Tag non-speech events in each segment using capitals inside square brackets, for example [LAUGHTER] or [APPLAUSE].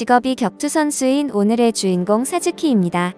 직업이 격투 선수인 오늘의 주인공 사즈키입니다.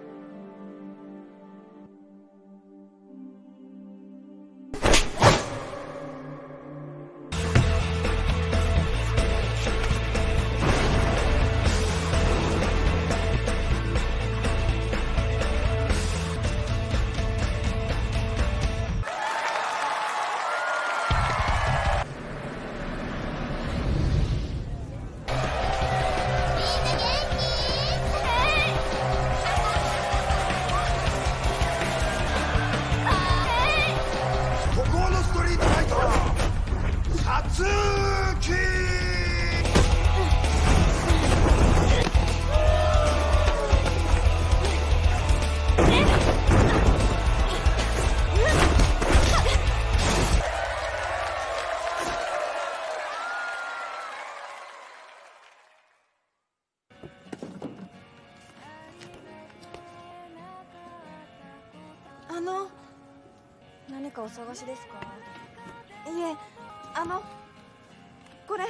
の何かお探しですかいえあのこれ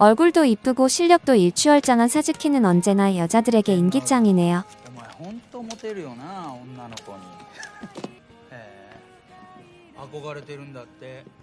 얼굴도 이쁘고 실력도 일취월장한 사즈키는 언제나 여자들에게 인기짱이네요. お前ほんとモテるよな女の子にへえ憧れてるんだって [LAUGHS]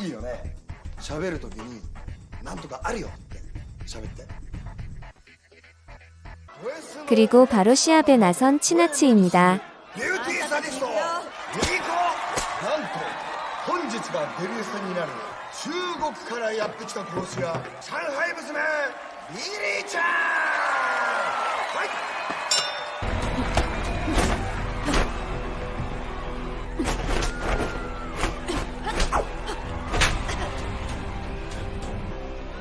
いいよね喋るときになんとかあるよって喋って그리고 바로 시합에 나선 치나츠입니 다. 中国からやってきた殺し屋上海娘リリーちゃん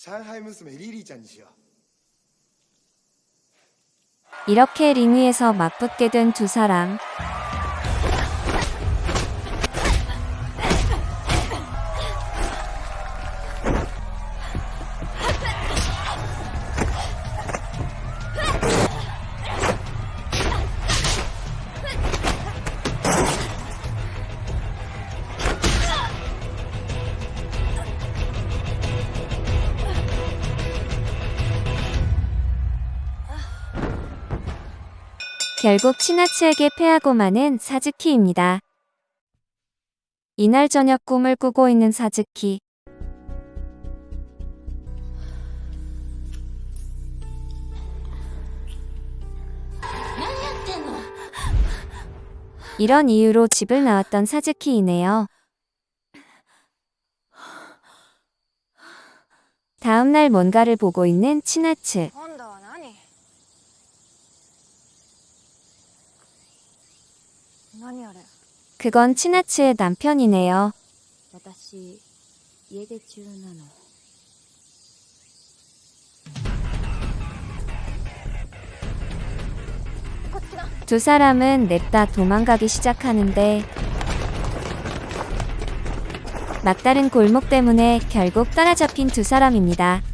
上海娘リリーちゃんにしよう 이렇게 링 위에서 맞붙게 된 두 사람. 결국 치나츠에게 패하고 마는 사즈키입니다. 이날 저녁 꿈을 꾸고 있는 사즈키. 이런 이유로 집을 나왔던 사즈키이네요. 다음날 뭔가를 보고 있는 치나츠. 그건 치나츠의 남편이네요. 두 사람은 냅다 도망가기 시작하는데 막다른 골목 때문에 결국 따라잡힌 두 사람입니다.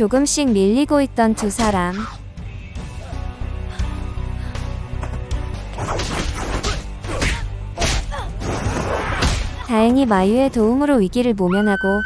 조금씩 밀리고 있던 두 사람. 다행히 마유의 도움으로 위기를 모면하고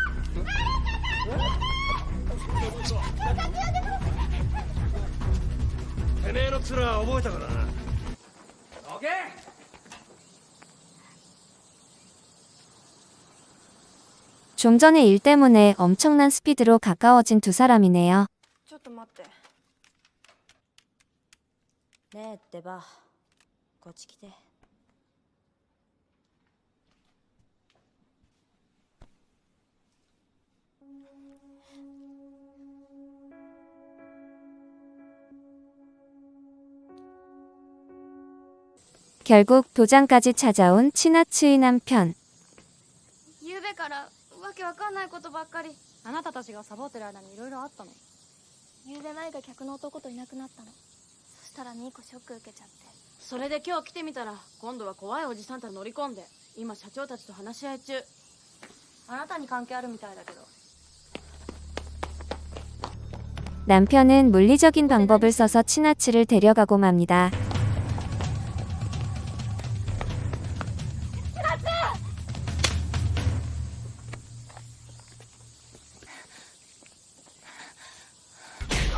좀 전에 일 때문에 엄청난 스피드로 가까워진 두 사람이네요. 네, 결국 도장까지 찾아온 친아츠의 남편. ゆうべからわけわかんないことばっかりあなたたちがサボってる間にいろいろあったのゆうべ前が客の男といなくなったのそしたらミーコショック受けちゃってそれで今日来てみたら今度は怖いおじさんたち乗り込んで今社長たちと話し合い中あなたに関係あるみたいだけど 남편은 물리적인 방법을 써서 치나츠를 데려가고 맙니다.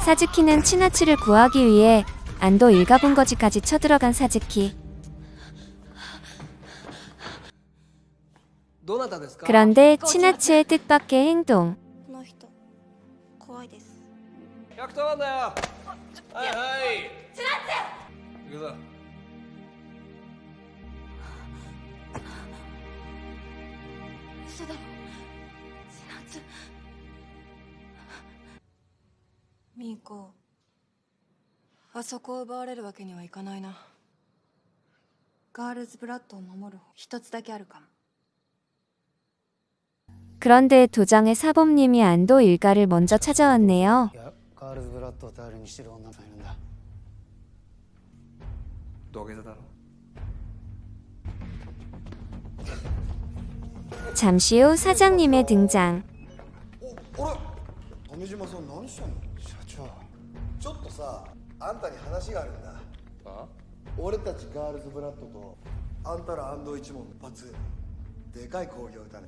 사즈키는 치나치를 구하기 위해 안도 일가본거지까지 쳐들어간 사즈키. 그런데 치나치의 뜻밖의 행동. に行こうあそこを奪われるわけにはいかないなガールズブラッドを守る一つだけあるかも 그런데 도장의 사범님이 안도 일가를 먼저 찾아왔네요. 잠시 후 사장님의 등장. ちょっとさあんたに話があるんだあ俺たちガールズブラッドとあんたら安藤一門一発でかい興行だね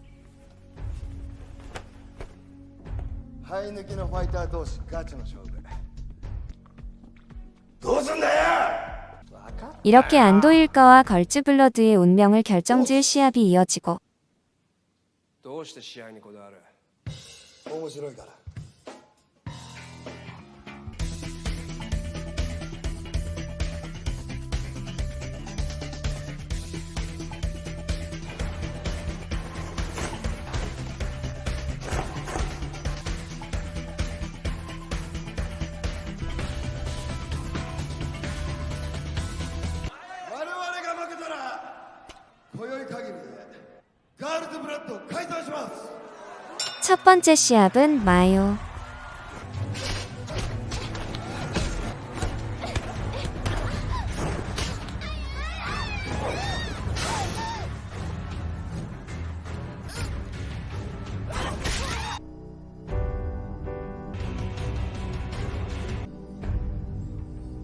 生え抜きのファイター同士ガチの勝負どうすんだよ 이렇게 안도일가와 걸즈블러드의 운명을 결정지을 시합이 이어지고 どうして試合にこだわる面白いから 첫 번째 시합은 마요.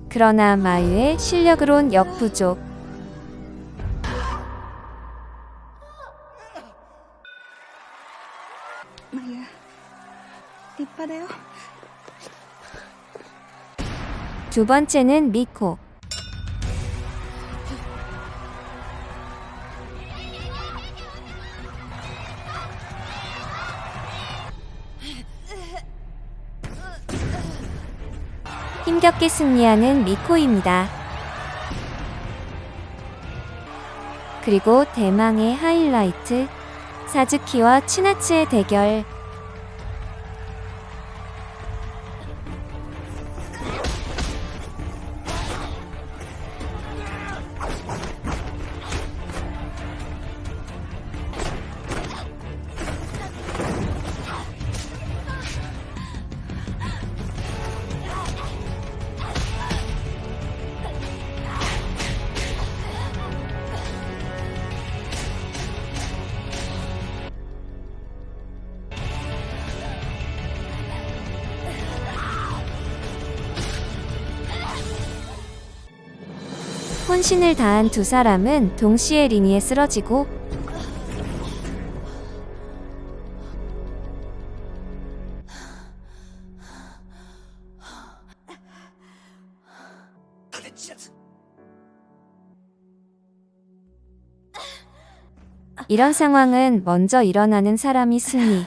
그러나 마유의 실력으론 역부족. 두 번째는 미코. 힘겹게 승리하는 미코입니다. 그리고 대망의 하이라이트 사즈키와 치나츠의 대결 혼신을 다한 두 사람은 동시에 리니에 쓰러지고 이런 상황은 먼저 일어나는 사람이 승리.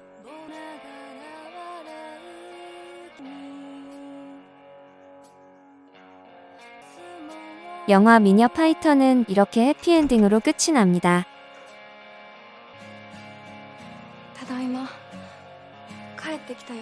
영화 미녀 파이터는 이렇게 해피엔딩으로 끝이 납니다. ただいま帰ってきたよ